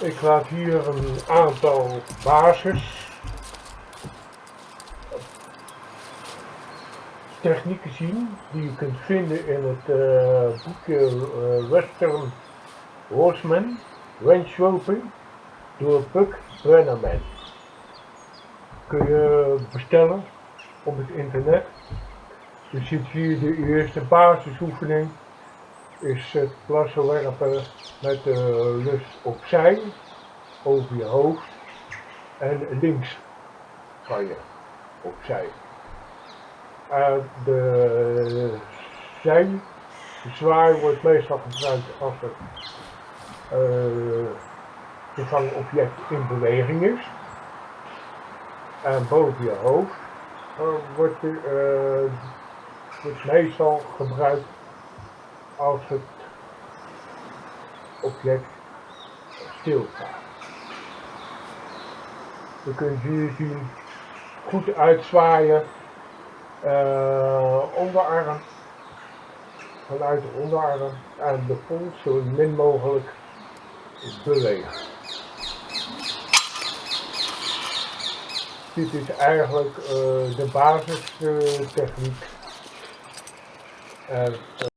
Ik laat hier een aantal basis technieken zien die je kunt vinden in het uh, boekje uh, Western Horseman Range Roping door Puck Brennerman. Kun je bestellen op het internet. Je ziet hier de eerste basisoefening is het plassen werpen met de lus opzij, over je hoofd en links van je opzij. Uh, de zij, de zwaai wordt meestal gebruikt als het uh, in beweging is. En boven je hoofd wordt, uh, wordt meestal gebruikt als het object stilstaat. Dan kun je hier zien goed uitzwaaien uh, onderarm vanuit de onderarm en de pols zo min mogelijk bewegen. Dit is eigenlijk uh, de basistechniek. Uh,